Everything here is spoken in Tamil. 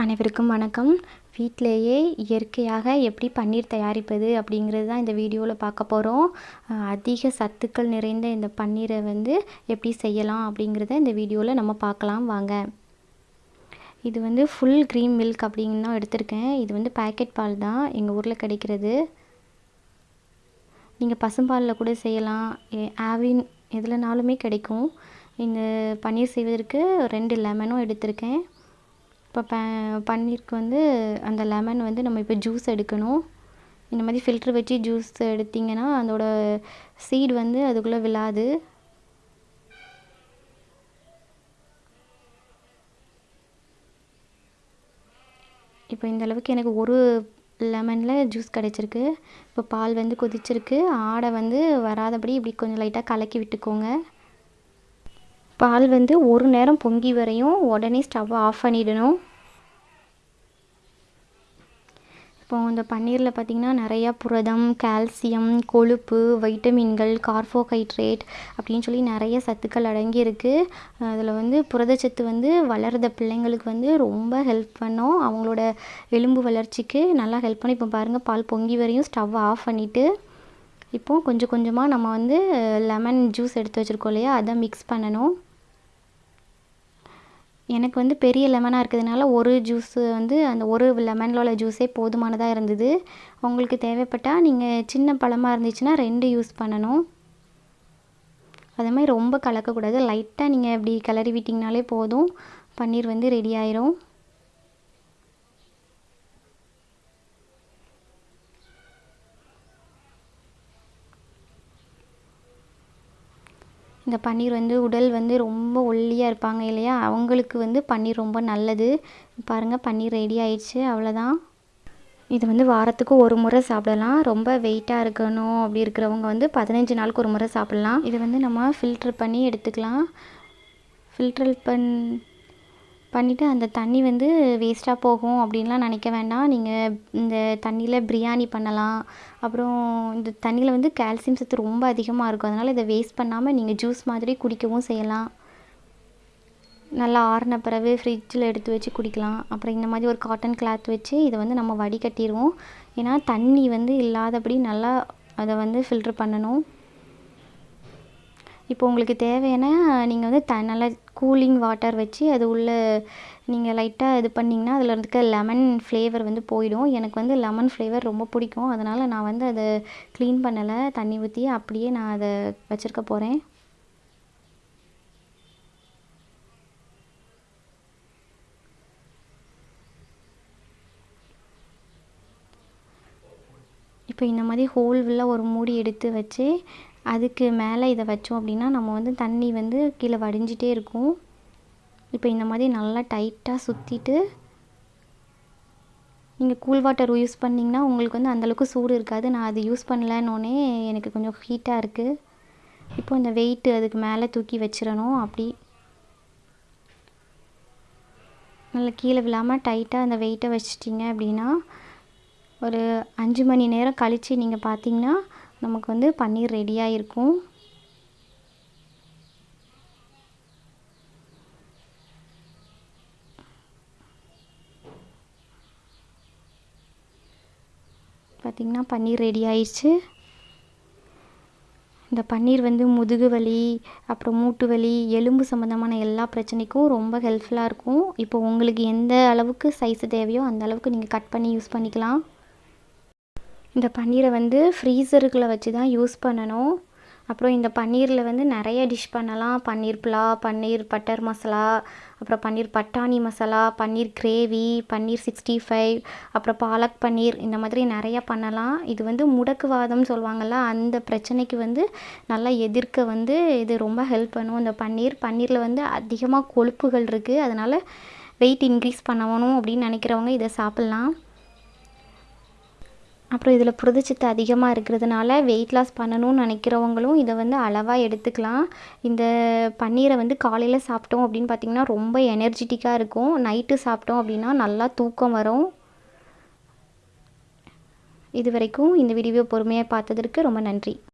அனைவருக்கும் வணக்கம். வீட்டிலேயே இயற்கையாக எப்படி பன்னீர் தயாரிப்பது அப்படிங்கிறது தான் இந்த வீடியோவில் பார்க்க போகிறோம் அதிக சத்துக்கள் நிறைந்த இந்த பன்னீரை வந்து எப்படி செய்யலாம் அப்படிங்கிறத இந்த வீடியோவில் நம்ம பார்க்கலாம். வாங்க. இது வந்து ஃபுல் க்ரீம் மில்க் அப்படின்னு தான் எடுத்திருக்கேன். இது வந்து பேக்கெட் பால் தான் எங்கள் ஊரில் கிடைக்கிறது. நீங்கள் பசும்பாலில் கூட செய்யலாம். ஆவின் எதுலனாலுமே கிடைக்கும். இந்த பன்னீர் செய்வதற்கு ரெண்டு லெமனும் எடுத்திருக்கேன். இப்போ ப பன்னீருக்கு வந்து அந்த லெமன் வந்து நம்ம இப்போ ஜூஸ் எடுக்கணும். இந்த மாதிரி ஃபில்ட்ரு வச்சு ஜூஸ் எடுத்திங்கன்னா அதோட சீட் வந்து அதுக்குள்ளே விழாது. இப்போ இந்த அளவுக்கு எனக்கு ஒரு லெமனில் ஜூஸ் கிடச்சிருக்கு. இப்போ பால் வந்து கொதிச்சிருக்கு. ஆடை வந்து வராதபடி இப்படி கொஞ்சம் லைட்டாக கலக்கி விட்டுக்கோங்க. பால் வந்து ஒரு நேரம் பொங்கி வரையும் உடனே ஸ்டவ்வை ஆஃப் பண்ணிடணும். இப்போ இந்த பன்னீரில் பார்த்திங்கன்னா நிறையா புரதம் கால்சியம் கொழுப்பு வைட்டமின்கள் கார்போஹைட்ரேட் அப்படின்னு சொல்லி நிறைய சத்துக்கள் அடங்கியிருக்கு. அதில் வந்து புரதச்சத்து வந்து வளர்கிற பிள்ளைங்களுக்கு வந்து ரொம்ப ஹெல்ப் பண்ணும். அவங்களோட எலும்பு வளர்ச்சிக்கு நல்லா ஹெல்ப் பண்ணி இப்போ பாருங்கள் பால் பொங்கி வரையும் ஸ்டவ் ஆஃப் பண்ணிவிட்டு இப்போது கொஞ்சம் கொஞ்சமாக நம்ம வந்து லெமன் ஜூஸ் எடுத்து வச்சுருக்கோம் இல்லையா? அதை மிக்ஸ் பண்ணணும். எனக்கு வந்து பெரிய லெமனாக இருக்கிறதுனால ஒரு ஜூஸு வந்து அந்த ஒரு லெமனில் உள்ள ஜூஸே போதுமானதாக இருந்தது. உங்களுக்கு தேவைப்பட்டால் நீங்கள் சின்ன பழமாக இருந்துச்சுன்னா ரெண்டு யூஸ் பண்ணணும். அதே மாதிரி ரொம்ப கலக்கக்கூடாது. லைட்டாக நீங்கள் இப்படி கிளறி விட்டிங்கனாலே போதும். பன்னீர் வந்து ரெடி ஆயிரும். இந்த பன்னீர் வந்து உடல் வந்து ரொம்ப ஒல்லியாக இருப்பாங்க இல்லையா? அவங்களுக்கு வந்து பன்னீர் ரொம்ப நல்லது. பாருங்கள் பன்னீர் ரெடி ஆயிடுச்சு. அவ்வளோதான் இது வந்து வாரத்துக்கு ஒரு முறை சாப்பிடலாம். ரொம்ப வெயிட்டாக இருக்கணும் அப்படி இருக்கிறவங்க வந்து பதினஞ்சு நாளுக்கு ஒரு முறை சாப்பிட்லாம். இதை வந்து நம்ம ஃபில்ட்ரு பண்ணி எடுத்துக்கலாம். ஃபில்ட்ரு பண் பண்ணிவிட்டு அந்த தண்ணி வந்து வேஸ்ட்டாக போகும் அப்படின்லாம் நினைக்க வேண்டாம். நீங்கள் இந்த தண்ணியில் பிரியாணி பண்ணலாம். அப்புறம் இந்த தண்ணியில் வந்து கால்சியம் சத்து ரொம்ப அதிகமாக இருக்கும். அதனால் இதை வேஸ்ட் பண்ணாமல் நீங்கள் ஜூஸ் மாதிரி குடிக்கவும் செய்யலாம். நல்லா ஆறின பிறகு ஃப்ரிட்ஜில் எடுத்து வச்சு குடிக்கலாம். அப்புறம் இந்த மாதிரி ஒரு காட்டன் கிளாத் வச்சு இதை வந்து நம்ம வடிகட்டிடுவோம். ஏன்னா தண்ணி வந்து இல்லாதபடி நல்லா அதை வந்து ஃபில்ட்ரு பண்ணணும். இப்போ உங்களுக்கு தேவையான நீங்கள் வந்து த நல்லா கூலிங் வாட்டர் வச்சு அது உள்ளே நீங்கள் லைட்டாக இது பண்ணிங்கன்னா அதில் இருக்க லெமன் ஃப்ளேவர் வந்து போயிடும். எனக்கு வந்து லெமன் ஃப்ளேவர் ரொம்ப பிடிக்கும். அதனால் நான் வந்து அதை க்ளீன் பண்ணலை. தண்ணி ஊற்றி அப்படியே நான் அதை வச்சுருக்க போகிறேன் இப்போ இந்த மாதிரி ஹோல் உள்ள ஒரு மூடி எடுத்து வச்சு அதுக்கு மேலே இதை வச்சோம் அப்படின்னா நம்ம வந்து தண்ணி வந்து கீழே வடிஞ்சிட்டே இருக்கும். இப்போ இந்த மாதிரி நல்லா டைட்டாக சுற்றிட்டு நீங்கள் கூல் வாட்டர் யூஸ் பண்ணிங்கன்னா உங்களுக்கு வந்து அந்தளவுக்கு சூடு இருக்காது. நான் அது யூஸ் பண்ணலன்னொன்னே எனக்கு கொஞ்சம் ஹீட்டாக இருக்குது இப்போ இந்த வெயிட்டு அதுக்கு மேலே தூக்கி வச்சிடணும். அப்படி நல்லா கீழே விழாமல் டைட்டாக அந்த வெயிட்டை வச்சிட்டிங்க அப்படின்னா ஒரு அஞ்சு மணி நேரம் கழித்து நீங்கள் பார்த்தீங்கன்னா நமக்கு வந்து பன்னீர் ரெடியாக இருக்கும் பார்த்திங்கன்னா பன்னீர் ரெடி ஆயிடுச்சு. இந்த பன்னீர் வந்து முதுகு வலி அப்புறம் மூட்டு வலி எலும்பு சம்மந்தமான எல்லா பிரச்சனைக்கும் ரொம்ப ஹெல்ப்ஃபுல்லாக இருக்கும். இப்போ உங்களுக்கு எந்த அளவுக்கு சைஸ் தேவையோ அந்த அளவுக்கு நீங்கள் கட் பண்ணி யூஸ் பண்ணிக்கலாம். இந்த பன்னீரை வந்து ஃப்ரீசருக்குள்ளே வச்சு தான் யூஸ் பண்ணணும். அப்புறம் இந்த பன்னீரில் வந்து நிறைய டிஷ் பண்ணலாம். பன்னீர் புலா பன்னீர் பட்டர் மசாலா அப்புறம் பன்னீர் பட்டாணி masala paneer gravy paneer sixty five அப்புறம் பாலக் பன்னீர் இந்த மாதிரி நிறையா பண்ணலாம். இது வந்து முடக்குவாதம் சொல்லுவாங்கள்ல அந்த பிரச்சனைக்கு வந்து நல்லா எதிர்க்க வந்து இது ரொம்ப ஹெல்ப் பண்ணும் இந்த பன்னீர். பன்னீரில் வந்து அதிகமாக கொழுப்புகள் இருக்குது அதனால் வெயிட் இன்க்ரீஸ் பண்ணணும் அப்படின்னு நினைக்கிறவங்க இதை சாப்பிட்லாம். அப்புறம் இதில் புரதச்சத்து அதிகமாக இருக்கிறதுனால வெயிட் லாஸ் பண்ணணும்னு நினைக்கிறவங்களும் இதை வந்து அளவாக எடுத்துக்கலாம். இந்த பன்னீரை வந்து காலையில் சாப்பிட்டோம் அப்படின்னு பார்த்திங்கன்னா ரொம்ப எனர்ஜிட்டிக்காக இருக்கும். நைட்டு சாப்பிட்டோம் அப்படின்னா நல்லா தூக்கம் வரும். இது வரைக்கும் இந்த வீடியோ பொறுமையாக பார்த்ததற்கு ரொம்ப நன்றி.